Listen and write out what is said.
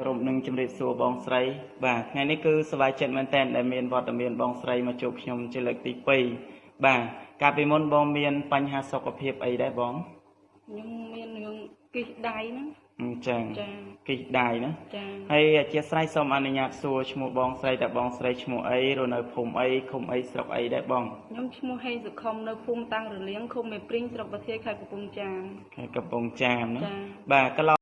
គោរពនឹងជម្រាបសួរបងស្រី បាទថ្ងៃនេះគឺសប្បាយចិត្តមែនតើដែលមានវត្តមានបងស្រីមកជួបខ្ញុំជាលើកទី2បាទកាលពីមុនបងមាន បញ្ហាសុខភាពអីដែរបងខ្ញុំមានរឿងគិះដៃហ្នឹងអញ្ចឹងចាគិះដៃណាចាហើយអធិស្ឋានសូមអនុញ្ញាតសួរឈ្មោះបងស្រីតើបងស្រីឈ្មោះអីរស់នៅភូមិអីឃុំអីស្រុកអីដែរបងខ្ញុំឈ្មោះហេងសុខុមនៅភូមិតាំងរលៀងឃុំមេព្រីងស្រុកប្រធាយខេត្តកំពង់ចាមខេត្តកំពង់ចាមណាចាបាទកន្លង